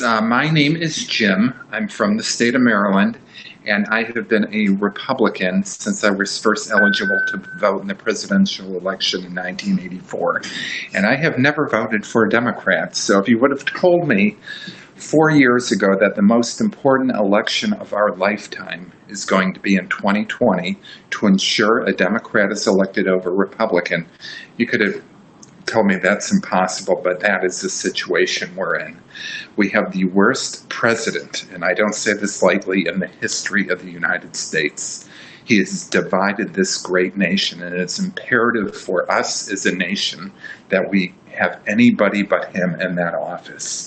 Uh, my name is Jim. I'm from the state of Maryland, and I have been a Republican since I was first eligible to vote in the presidential election in 1984. And I have never voted for a Democrat. So if you would have told me four years ago that the most important election of our lifetime is going to be in 2020 to ensure a Democrat is elected over Republican, you could have told me that's impossible, but that is the situation we're in. We have the worst president, and I don't say this lightly, in the history of the United States. He has divided this great nation, and it's imperative for us as a nation that we have anybody but him in that office.